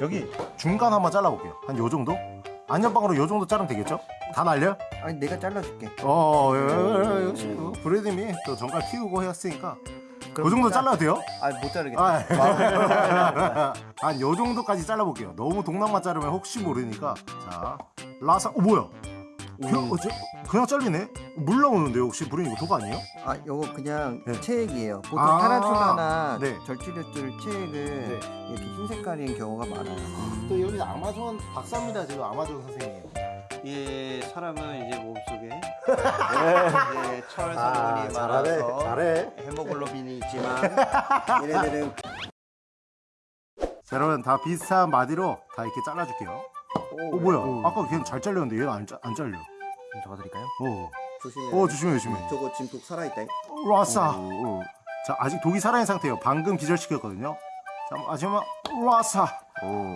여기 중간 한번 잘라볼게요 한 요 정도? 안전빵으로 요 정도 자르면 되겠죠? 다 날려? 아니 내가 잘라줄게 어, 예, 예, 예, 역시 그 브래드님이 또 정갈 키우고 했으니까 그 정도 잘라도 돼요? 아못 자르겠다 아, 한요 정도까지 잘라볼게요. 너무 동남만 자르면 혹시 모르니까. 자, 라사, 어 뭐야? 그냥, 어, 저, 그냥 잘리네? 물 나오는데요? 혹시 브레인 이거 독 아니에요? 아 요거 그냥 네. 체액이에요 보통 아, 타란툴라나 네. 절취류들 체액은 이렇게 흰 색깔인 경우가 많아요 또 여기 아마존 박사입니다. 지금 아마존 선생님. 이 사람은 이제 몸속에 이제 철 성분이 많아서 잘해. 헤모글로빈이 있지만 얘네들은 자, 여러분 다 비슷한 마디로 다 이렇게 잘라줄게요. 어, 뭐야? 아까 걔는 잘 잘렸는데 얘는 안, 짜- 안 잘려. 좀 잡아드릴까요? 어, 조심해요 어 조심해, 조심해. 저거 지금 독 살아있다 라사. 자, 아직 독이 살아있는 상태예요. 방금 기절시켰거든요. 자, 마지막 라사.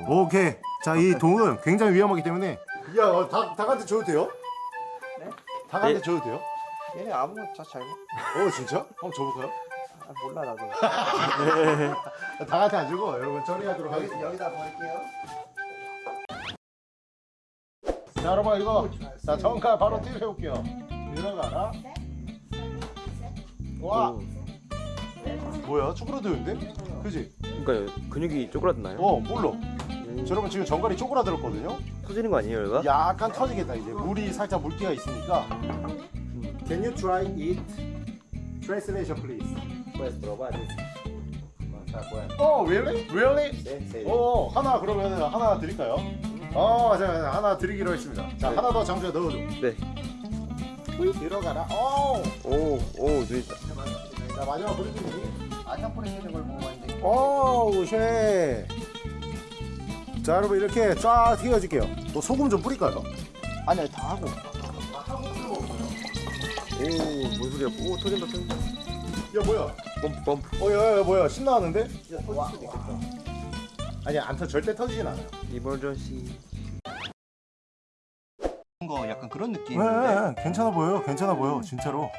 오케이. 자, 이 독은 굉장히 위험하기 때문에 야, 어, 닭, 닭한테 줘도 돼요? 네? 닭한테 줘도 돼요? 얘네 아무것도 잘 어, 진짜? 한번 줘볼까요? 아, 몰라 나도 닭한테 안 주고 여러분 처리하도록 하겠습니다. 여기다 버릴게요 자, 여러분 이거 자, 정칼 바로 튀겨볼게요. 들어가라. 와. 뭐야? 쪼그라드는데? 그지? 그러니까 근육이 쪼그라드나요? 어, 몰라. 자, 여러분 지금 정갈이 쪼그라들었거든요. 터지는 거 아니에요, 얘가? 약간 터지겠다 이제 물이 살짝 물기가 있으니까 Can you try it? Translation please pues probar Oh really? Really? 네, 네. 어 하나 그러면 하나 드릴까요? 어 자, 하나 드리기로 했습니다 자 하나 더 장주에 넣어줘 네. 들어가라 오! 오, 오, 눈이 자 마지막 브리핑이 아참포레 있는 걸 먹어봤는데 오우 쉐. 자 여러분 이렇게 쫙 튀겨줄게요 뭐 소금 좀 뿌릴까요? 아니 다 하고 오, 뭔 소리야? 오, 터진다, 터진다. 야 뭐야 펌프, 펌프. 어 야, 야, 뭐야 신나는데? 진짜 터질 수도 있겠다 아니 안 터, 절대 터지진 않아요 이멀전시. 거 약간 그런 네, 느낌인데 네, 괜찮아 보여요. 괜찮아 보여. 진짜로.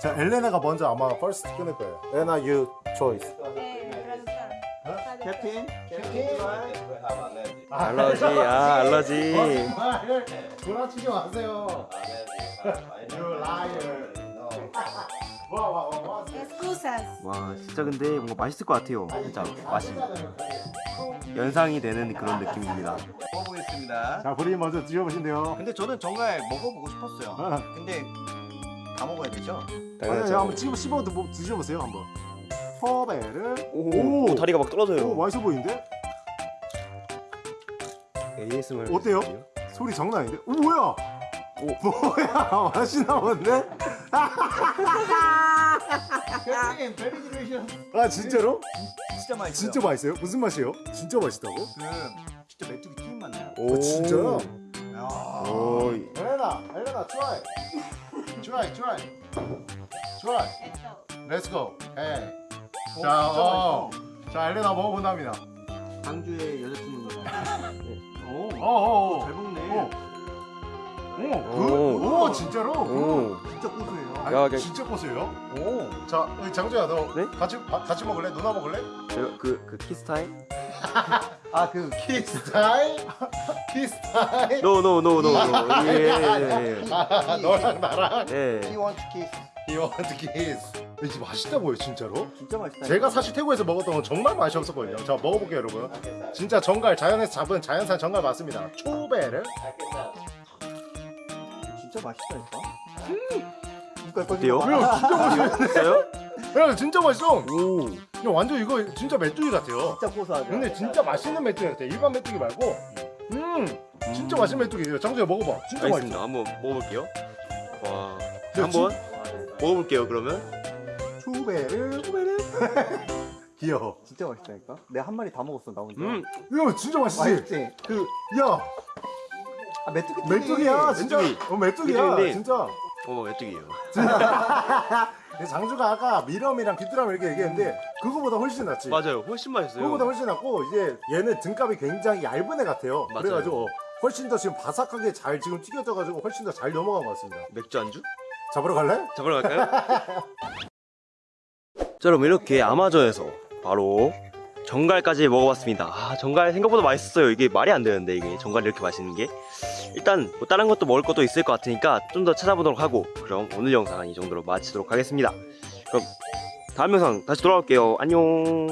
자, 엘레나가 먼저 아마 퍼스트 끊을 거예요. 엘레나 you choice. 캡틴 캡틴. 알러지, 아, 알러지. 정말 돌아치지 마세요. You liar. 와, 와, 와, 와. Excusas. 와, 진짜 근데 뭔가 맛있을 것 같아요. 진짜 맛이 연상이 되는 그런 느낌입니다. 먹어보겠습니다 자, 브리 먼저 드셔보신대요. 근데 저는 정말 먹어보고 싶었어요 아, 근데 다 먹어야 되죠? 아니, 한번 씹어, 씹어 드- 뭐 드셔보세요, 한번. 포베를. 오, 오. 다리가 막 오, 떨어져요. 맛있어 보이는데? ASMR. 어때요? 소리 장난 아닌데? 오, 뭐야? 오, 뭐야? 맛이 나오는데? 캡틴 베리 딜리셔 아, 진짜로? 진짜 맛있어요 진짜 맛있어요? 무슨 맛이에요? 진짜 맛있다고? 그 진짜 메뚜기 튀김 맛 나요 오, 진짜요? 야. 오, 엘레나, 엘레나, try. try, try. try. Let's go. Hey. 어, 자, 진짜 어. 맛있어. 자, 엘레나 먹어본답니다. 광주의 여자친구가 오, 어, 어, 어. 잘 먹네 어. 오, 그, 오. 오, 진짜로? 오. 진짜 고소해요 아, 야, 야. 진짜 고소해요? 오 자, 여기 장주야, 너 네? 같이 바- 같이 먹을래? 누나 먹을래? 제가 그, 그 키스 타임? 아 그 키스 타임, 키스 타임. no, no, no, no, no. 예, 예, 예. 아, 너랑 나랑 예. He wants kiss he want kiss. 이게 맛있다고요, 진짜로? 진짜 맛있다 제가 사실 태국에서 먹었던 건 정말 맛이 없었거든요. 자 먹어볼게요, 여러분. 진짜 전갈 자연에서 잡은 자연산 전갈 맞습니다. 초배를 진짜 맛있다니까 어때요? 진짜 맛있어. 진짜요? 야, 진짜 맛있어. 오. 야, 완전 이거 진짜 메뚜기 같아요. 진짜 고소하죠 근데 진짜 맛있는 메뚜기 같아. 일반 메뚜기 말고. 음, 진짜 맛있는 메뚜기예요. 장주야 먹어봐. 진짜 알겠습니다. 맛있어. 한번 먹어볼게요. 와. 야, 한번 먹어볼게요. 그러면. 초배를 귀여워. 진짜 맛있다니까 내가 한 마리 다 먹었어 나 혼자 음. 야, 진짜 맛있지. 맛있지? 그, 야, 아 메뚜기 메뚜기야, 진짜. 메뚜기. 어, 메뚜기야, 메뚜기인데. 진짜. 어, 메뚜기예요. 장주가 아까 미럼이랑 귀뚜라미 이렇게 얘기했는데 그거보다 훨씬 낫지. 맞아요. 훨씬 맛있어요. 그거보다 훨씬 낫고 이제 얘는 등갑이 굉장히 얇은 애 같아요. 맞아요. 그래가지고 훨씬 더 지금 바삭하게 잘 지금 튀겨져가지고 훨씬 더 잘 넘어간 것 같습니다. 맥주 안주? 잡으러 갈래? 잡으러 갈까요? 자, 여러분 이렇게 아마존에서 바로 정갈까지 먹어봤습니다. 아, 정갈 생각보다 맛있었어요. 이게 말이 안 되는데 이게 정갈이 이렇게 맛있는 게. 일단 뭐 다른 것도 먹을 것도 있을 것 같으니까 좀 더 찾아보도록 하고 그럼 오늘 영상은 이 정도로 마치도록 하겠습니다. 그럼 다음 영상 다시 돌아올게요. 안녕.